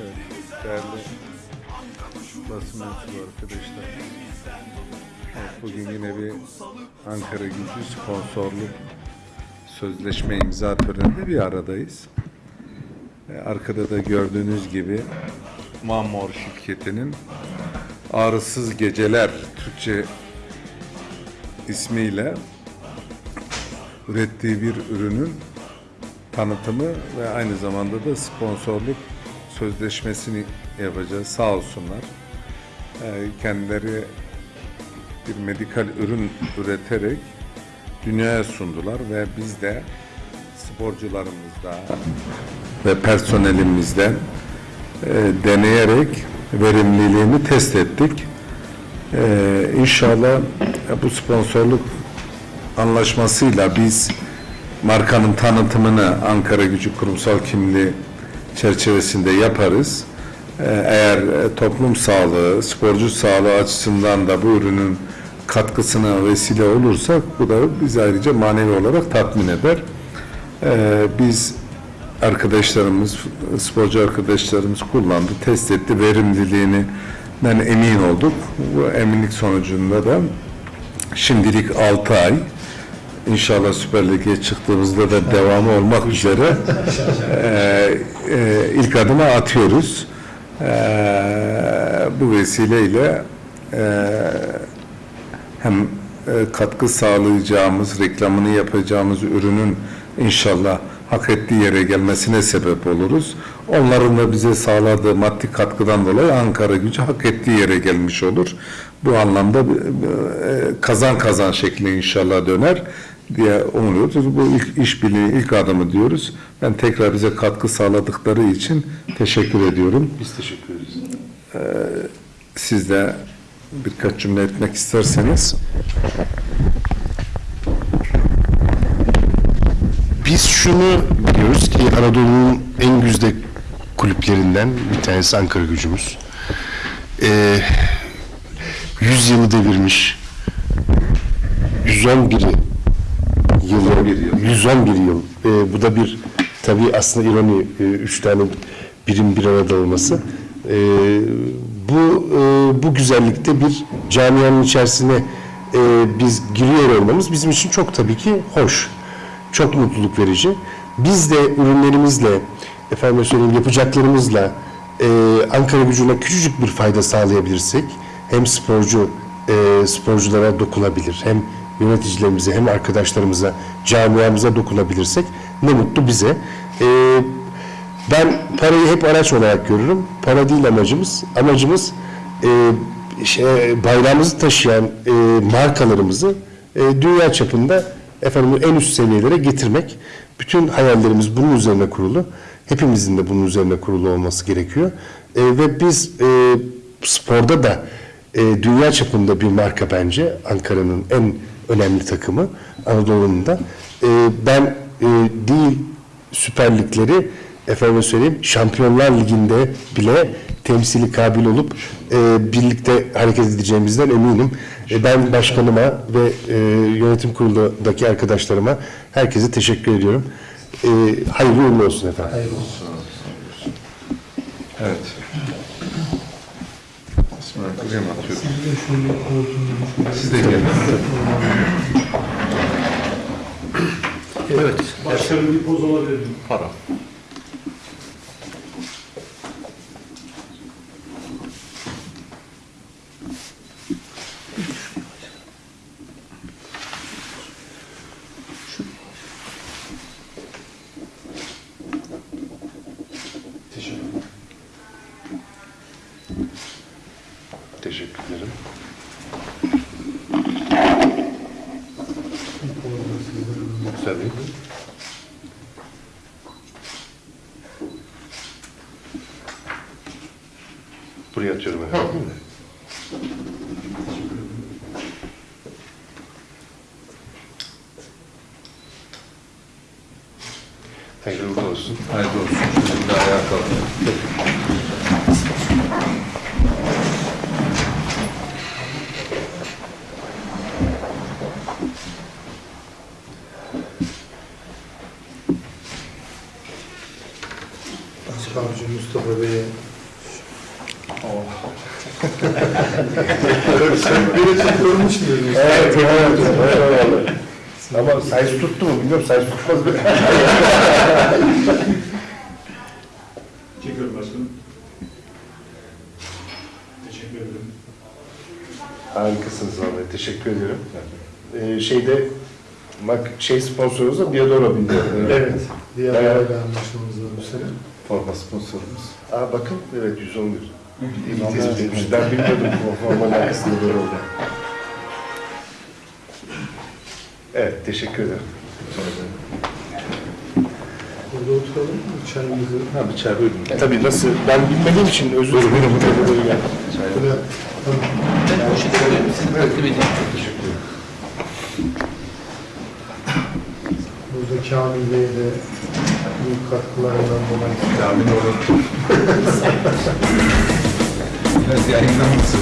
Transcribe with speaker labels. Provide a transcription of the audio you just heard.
Speaker 1: Evet, değerli basın mensubu arkadaşlar. Evet, bugün yine bir Ankara Gücü sponsorluk sözleşme imza töreninde bir aradayız. E, Arkada da gördüğünüz gibi Mamor şirketinin Ağrısız Geceler Türkçe ismiyle ürettiği bir ürünün tanıtımı ve aynı zamanda da sponsorluk sözleşmesini yapacağız. Sağ olsunlar. Ee, kendileri bir medikal ürün üreterek dünyaya sundular ve biz de sporcularımızda ve personelimizden e, deneyerek verimliliğini test ettik. Ee, inşallah bu sponsorluk anlaşmasıyla biz markanın tanıtımını Ankara Gücü kurumsal kimliği çerçevesinde yaparız. Ee, Eğer e, toplum sağlığı, sporcu sağlığı açısından da bu ürünün katkısına vesile olursak bu da bizi ayrıca manevi olarak tatmin eder. Ee, Biz arkadaşlarımız, sporcu arkadaşlarımız kullandı, test etti, verimliliğinden emin olduk. Bu eminlik sonucunda da şimdilik 6 ay İnşallah Süper Lig'e çıktığımızda da devamı olmak üzere eee, eee, ilk adımı atıyoruz. Eee, bu vesileyle eee, hem e, katkı sağlayacağımız, reklamını yapacağımız ürünün inşallah hak ettiği yere gelmesine sebep oluruz. Onların da bize sağladığı maddi katkıdan dolayı Ankara gücü hak ettiği yere gelmiş olur. Bu anlamda e, kazan kazan şekli inşallah döner diye umuyoruz. Bu ilk işbirliği ilk adımı diyoruz. Ben tekrar bize katkı sağladıkları için teşekkür ediyorum.
Speaker 2: Biz teşekkür ederiz.
Speaker 1: Siz de birkaç cümle etmek isterseniz.
Speaker 2: Biz şunu biliyoruz ki Anadolu'nun en güzde kulüplerinden bir tanesi Ankara gücümüz. Ee, 100 yılı devirmiş. 111 yıl. 111 yıl. Ee, bu da bir tabii aslında ironi. e, üç tane birim bir arada olması. Ee, bu e, bu güzellikte bir camianın içerisine e, biz giriyor olmamız bizim için çok tabii ki hoş. Çok mutluluk verici. Biz de ürünlerimizle, efendim söyleyeyim yapacaklarımızla e, Ankara gücüne küçücük bir fayda sağlayabilirsek hem sporcu e, sporculara dokunabilir hem yöneticilerimize hem arkadaşlarımıza camiamıza dokunabilirsek ne mutlu bize. E, ben parayı hep araç olarak görürüm. Para değil amacımız. Amacımız e, şey, bayrağımızı taşıyan e, markalarımızı e, dünya çapında efendim en üst seviyelere getirmek. Bütün hayallerimiz bunun üzerine kurulu. Hepimizin de bunun üzerine kurulu olması gerekiyor. E, ve biz e, sporda da e, dünya çapında bir marka bence. Ankara'nın en önemli takımı Anadolu'nun da. E, ben e, değil Süper Ligleri efendim söyleyeyim Şampiyonlar Ligi'nde bile temsili kabil olup e, birlikte hareket edeceğimizden eminim. E, ben başkanıma ve e, yönetim kurulundaki arkadaşlarıma herkese teşekkür ediyorum. E, hayırlı uğurlu olsun efendim.
Speaker 1: Evet. Buraya mı atıyoruz? Siz de gelin.
Speaker 3: Evet.
Speaker 4: Başkanım bir poz alabilir miyim?
Speaker 3: Para.
Speaker 2: Teşekkür ederim. Tabii. Buraya atıyorum efendim. Hayırlı uğurlu olsun.
Speaker 1: Hayırlı olsun. Şimdi ayağa kalkın.
Speaker 4: Mustafa Bey'e Beni çok görmüş müydünüz?
Speaker 2: Evet, evet, evet. Ama size tuttu mu bilmiyorum, size tutmaz mı?
Speaker 4: Çekiyorum başkanım. Teşekkür ederim.
Speaker 2: Harikasınız vallahi, teşekkür ederim. Ee, şeyde, bak şey sponsorumuz da Diadora bildi.
Speaker 4: Evet. Aile anlaşmamız var bu sene.
Speaker 1: Forma sponsorumuz.
Speaker 2: Aa bakın, evet 111. İyi bir tespit etmiş. Ben bilmiyordum bu formanın arkasında böyle oldu. Evet, teşekkür ederim.
Speaker 4: Burada oturalım mı? Çayımızı.
Speaker 1: Ha bir çay buyurun.
Speaker 2: Tabii nasıl, ben bilmediğim için özür dilerim.
Speaker 4: Böyle. Tamam.
Speaker 3: Ben poşete koyayım, siz takdim edin.
Speaker 4: Burada Kamil Bey'e de büyük katkılarından dolayı
Speaker 1: Kamil olur. Biraz yayınlar mısın?